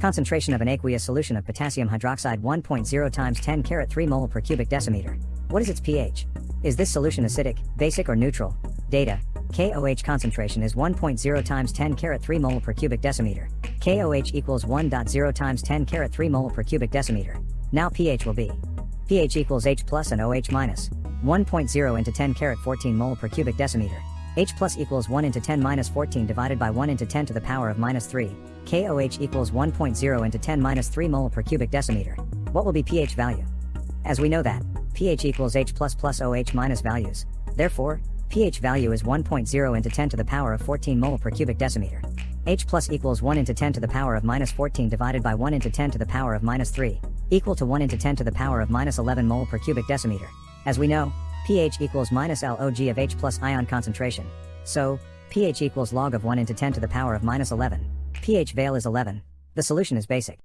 Concentration of an aqueous solution of potassium hydroxide 1.0 times 10 caret 3 mole per cubic decimeter. What is its pH? Is this solution acidic, basic or neutral? Data. KOH concentration is 1.0 times 10 caret 3 mole per cubic decimeter. KOH equals 1.0 times 10 caret 3 mole per cubic decimeter. Now pH will be pH equals H plus and OH minus. minus 1.0 into 10 caret 14 mole per cubic decimeter. H plus equals 1 into 10 minus 14 divided by 1 into 10 to the power of minus 3. KOH equals 1.0 into 10 minus 3 mole per cubic decimeter. What will be pH value? As we know that, pH equals H plus plus OH minus values. Therefore, pH value is 1.0 into 10 to the power of 14 mole per cubic decimeter. H plus equals 1 into 10 to the power of minus 14 divided by 1 into 10 to the power of minus 3, equal to 1 into 10 to the power of minus 11 mole per cubic decimeter. As we know, pH equals minus log of H plus ion concentration. So, pH equals log of 1 into 10 to the power of minus 11. pH val is 11. The solution is basic.